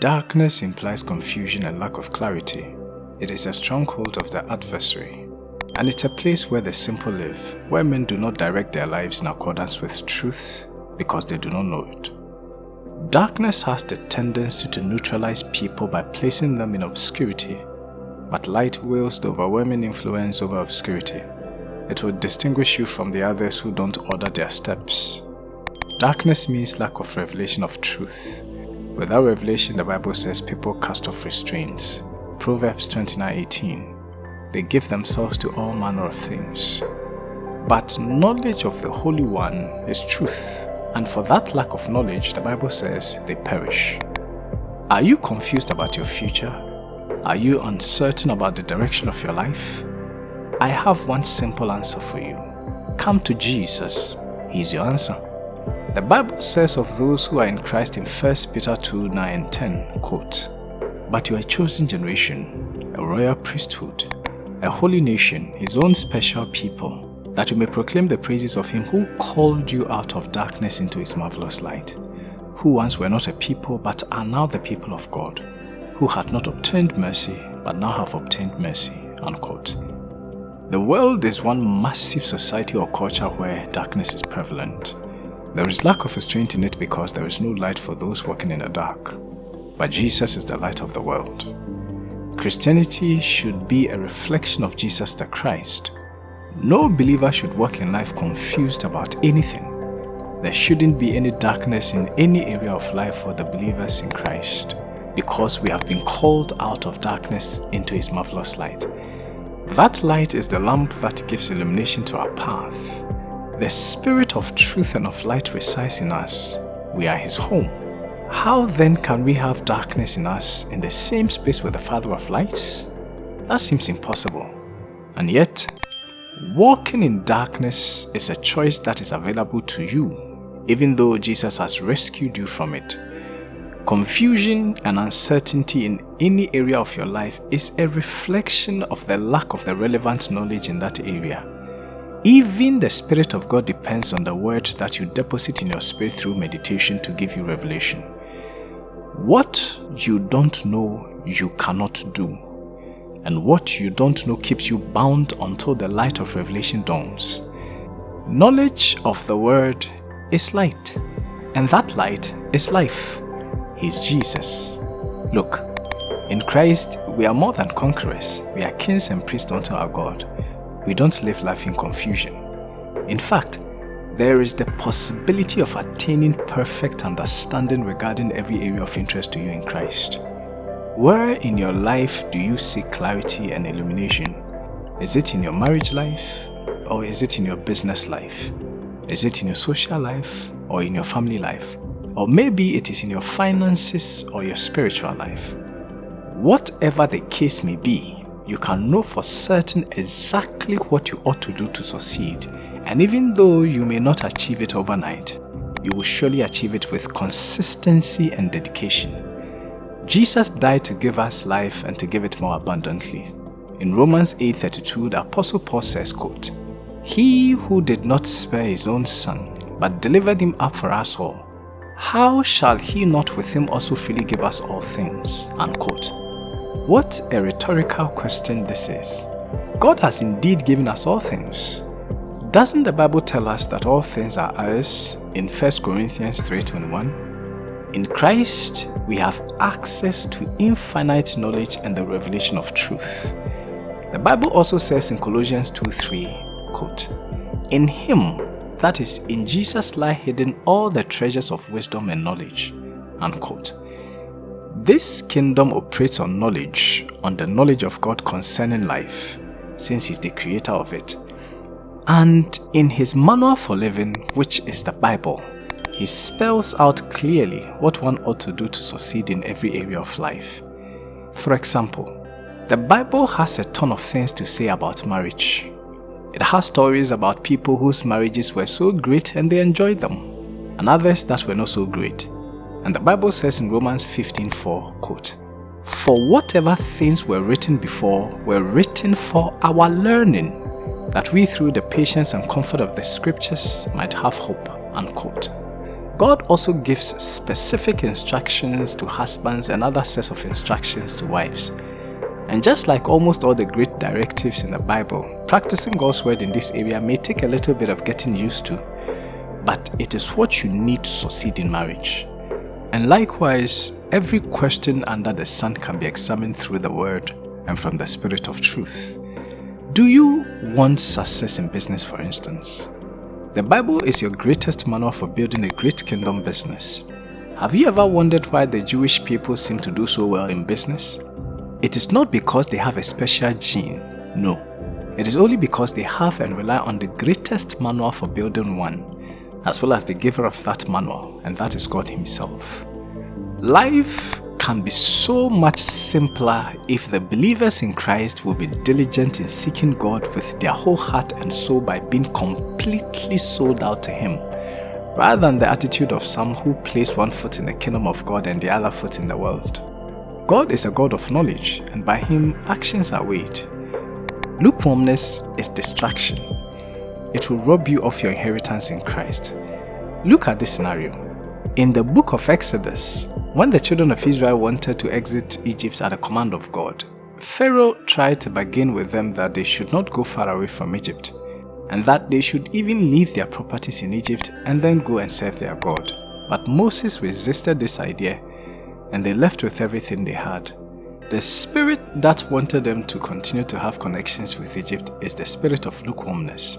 Darkness implies confusion and lack of clarity. It is a stronghold of the adversary, and it's a place where the simple live, where men do not direct their lives in accordance with truth because they do not know it. Darkness has the tendency to neutralize people by placing them in obscurity, but light wields the overwhelming influence over obscurity. It will distinguish you from the others who don't order their steps. Darkness means lack of revelation of truth. Without revelation, the Bible says people cast off restraints. Proverbs 29:18. They give themselves to all manner of things. But knowledge of the Holy One is truth, and for that lack of knowledge, the Bible says they perish. Are you confused about your future? Are you uncertain about the direction of your life? I have one simple answer for you. Come to Jesus. He's your answer. The Bible says of those who are in Christ in 1 Peter 2 9 10, quote, But you are a chosen generation, a royal priesthood, a holy nation, his own special people, that you may proclaim the praises of him who called you out of darkness into his marvelous light, who once were not a people but are now the people of God, who had not obtained mercy but now have obtained mercy. Unquote. The world is one massive society or culture where darkness is prevalent. There is lack of restraint in it because there is no light for those walking in the dark. But Jesus is the light of the world. Christianity should be a reflection of Jesus the Christ. No believer should walk in life confused about anything. There shouldn't be any darkness in any area of life for the believers in Christ because we have been called out of darkness into His marvelous light. That light is the lamp that gives illumination to our path. The Spirit of truth and of light resides in us. We are His home. How then can we have darkness in us in the same space with the Father of lights? That seems impossible. And yet, walking in darkness is a choice that is available to you, even though Jesus has rescued you from it. Confusion and uncertainty in any area of your life is a reflection of the lack of the relevant knowledge in that area. Even the Spirit of God depends on the word that you deposit in your spirit through meditation to give you revelation. What you don't know, you cannot do. And what you don't know keeps you bound until the light of revelation dawns. Knowledge of the word is light, and that light is life He's Jesus. Look, in Christ we are more than conquerors. We are kings and priests unto our God. We don't live life in confusion. In fact, there is the possibility of attaining perfect understanding regarding every area of interest to you in Christ. Where in your life do you seek clarity and illumination? Is it in your marriage life? Or is it in your business life? Is it in your social life? Or in your family life? Or maybe it is in your finances or your spiritual life. Whatever the case may be, you can know for certain exactly what you ought to do to succeed. And even though you may not achieve it overnight, you will surely achieve it with consistency and dedication. Jesus died to give us life and to give it more abundantly. In Romans 8.32, the Apostle Paul says, quote, He who did not spare his own son, but delivered him up for us all, how shall he not with him also freely give us all things? Unquote. What a rhetorical question this is. God has indeed given us all things. Doesn't the Bible tell us that all things are ours in 1 Corinthians 3.21? In Christ, we have access to infinite knowledge and the revelation of truth. The Bible also says in Colossians 2.3, quote, In Him that is, in Jesus lie hidden all the treasures of wisdom and knowledge. Unquote. This kingdom operates on knowledge, on the knowledge of God concerning life, since He's the creator of it. And in His manual for living, which is the Bible, He spells out clearly what one ought to do to succeed in every area of life. For example, the Bible has a ton of things to say about marriage, it has stories about people whose marriages were so great and they enjoyed them, and others that were not so great. And the Bible says in Romans 15:4, quote, For whatever things were written before were written for our learning, that we through the patience and comfort of the scriptures might have hope. Unquote. God also gives specific instructions to husbands and other sets of instructions to wives. And just like almost all the great directives in the Bible, practicing God's word in this area may take a little bit of getting used to, but it is what you need to succeed in marriage. And likewise, every question under the sun can be examined through the word and from the spirit of truth. Do you want success in business for instance? The Bible is your greatest manual for building a great kingdom business. Have you ever wondered why the Jewish people seem to do so well in business? It is not because they have a special gene, no. It is only because they have and rely on the greatest manual for building one, as well as the giver of that manual, and that is God Himself. Life can be so much simpler if the believers in Christ will be diligent in seeking God with their whole heart and soul by being completely sold out to Him, rather than the attitude of some who place one foot in the kingdom of God and the other foot in the world. God is a God of knowledge, and by Him actions are weighed. Lukewarmness is distraction. It will rob you of your inheritance in Christ. Look at this scenario. In the book of Exodus, when the children of Israel wanted to exit Egypt at the command of God, Pharaoh tried to bargain with them that they should not go far away from Egypt, and that they should even leave their properties in Egypt and then go and serve their God. But Moses resisted this idea, and they left with everything they had. The spirit that wanted them to continue to have connections with Egypt is the spirit of lukewarmness.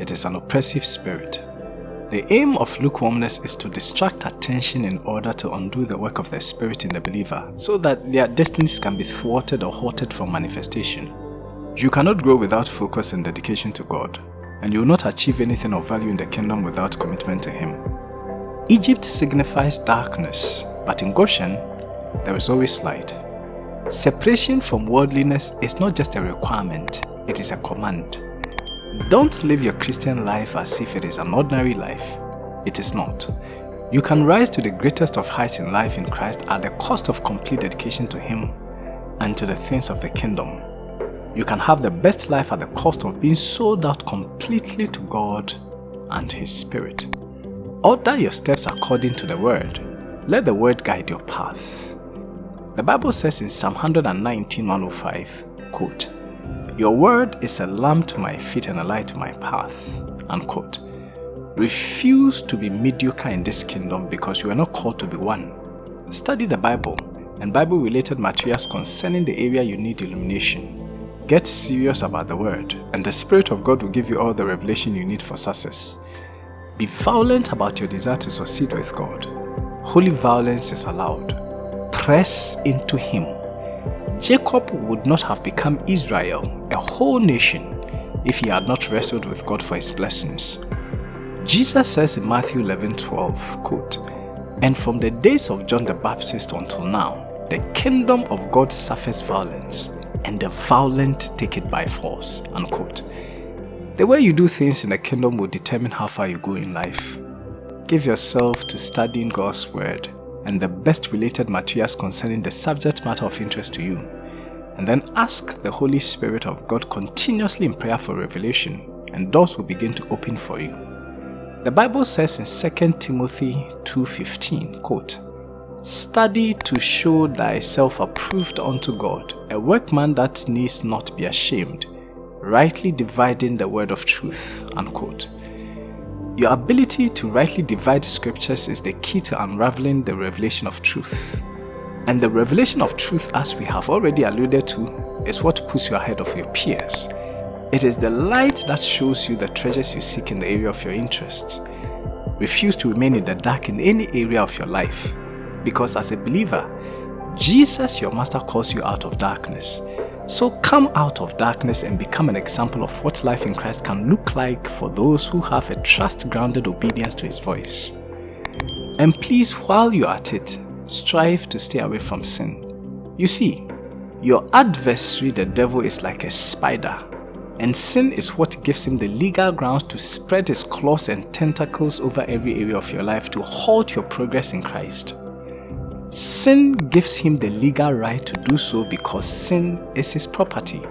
It is an oppressive spirit. The aim of lukewarmness is to distract attention in order to undo the work of the Spirit in the believer so that their destinies can be thwarted or halted from manifestation. You cannot grow without focus and dedication to God, and you will not achieve anything of value in the kingdom without commitment to Him. Egypt signifies darkness, but in Goshen, there is always light. Separation from worldliness is not just a requirement, it is a command. Don't live your Christian life as if it is an ordinary life. It is not. You can rise to the greatest of heights in life in Christ at the cost of complete dedication to Him and to the things of the kingdom. You can have the best life at the cost of being sold out completely to God and His Spirit. Order your steps according to the Word. Let the Word guide your path. The Bible says in Psalm 119 105, quote, your word is a lamp to my feet and a light to my path. Unquote. Refuse to be mediocre in this kingdom because you are not called to be one. Study the Bible and Bible-related materials concerning the area you need illumination. Get serious about the word and the Spirit of God will give you all the revelation you need for success. Be violent about your desire to succeed with God. Holy violence is allowed. Press into Him Jacob would not have become Israel, a whole nation, if he had not wrestled with God for his blessings. Jesus says in Matthew 11 12, quote, And from the days of John the Baptist until now, the kingdom of God suffers violence, and the violent take it by force. Unquote. The way you do things in the kingdom will determine how far you go in life. Give yourself to studying God's word and the best related materials concerning the subject matter of interest to you. And then ask the Holy Spirit of God continuously in prayer for revelation, and doors will begin to open for you. The Bible says in 2 Timothy 2.15, quote, Study to show thyself approved unto God, a workman that needs not be ashamed, rightly dividing the word of truth. Unquote. Your ability to rightly divide scriptures is the key to unraveling the revelation of truth. And the revelation of truth, as we have already alluded to, is what puts you ahead of your peers. It is the light that shows you the treasures you seek in the area of your interests. Refuse to remain in the dark in any area of your life, because as a believer, Jesus, your master, calls you out of darkness so come out of darkness and become an example of what life in Christ can look like for those who have a trust-grounded obedience to His voice. And please, while you're at it, strive to stay away from sin. You see, your adversary, the devil, is like a spider, and sin is what gives him the legal grounds to spread his claws and tentacles over every area of your life to halt your progress in Christ. Sin gives him the legal right to do so because sin is his property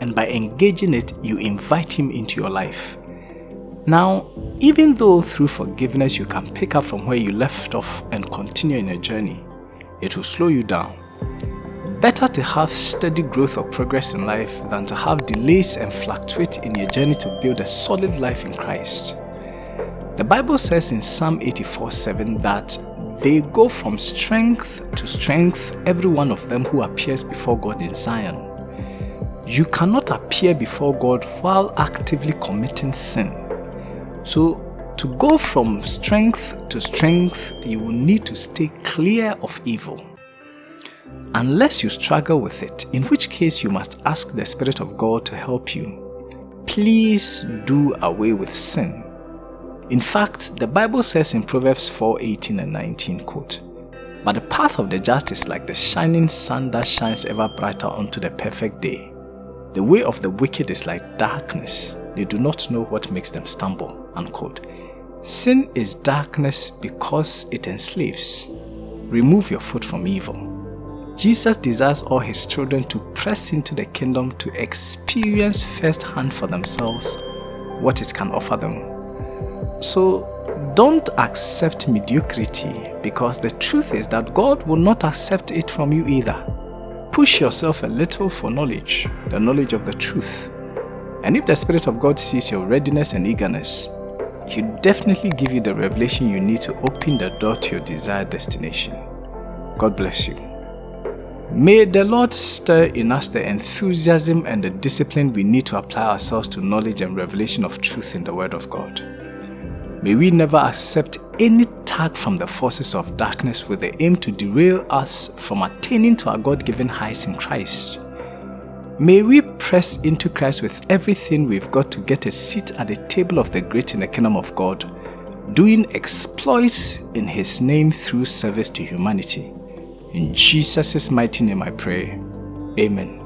and by engaging it, you invite him into your life. Now, even though through forgiveness you can pick up from where you left off and continue in your journey, it will slow you down. Better to have steady growth or progress in life than to have delays and fluctuate in your journey to build a solid life in Christ. The Bible says in Psalm 84 7 that they go from strength to strength, every one of them who appears before God in Zion. You cannot appear before God while actively committing sin. So, to go from strength to strength, you will need to stay clear of evil. Unless you struggle with it, in which case you must ask the Spirit of God to help you. Please do away with sin. In fact, the Bible says in Proverbs 4 18 and 19, quote, But the path of the just is like the shining sun that shines ever brighter unto the perfect day. The way of the wicked is like darkness. They do not know what makes them stumble. Unquote. Sin is darkness because it enslaves. Remove your foot from evil. Jesus desires all his children to press into the kingdom to experience firsthand for themselves what it can offer them so don't accept mediocrity because the truth is that God will not accept it from you either. Push yourself a little for knowledge, the knowledge of the truth. And if the Spirit of God sees your readiness and eagerness, He'll definitely give you the revelation you need to open the door to your desired destination. God bless you. May the Lord stir in us the enthusiasm and the discipline we need to apply ourselves to knowledge and revelation of truth in the Word of God. May we never accept any tag from the forces of darkness with the aim to derail us from attaining to our God-given heights in Christ. May we press into Christ with everything we've got to get a seat at the table of the great in the kingdom of God, doing exploits in His name through service to humanity. In Jesus' mighty name I pray. Amen.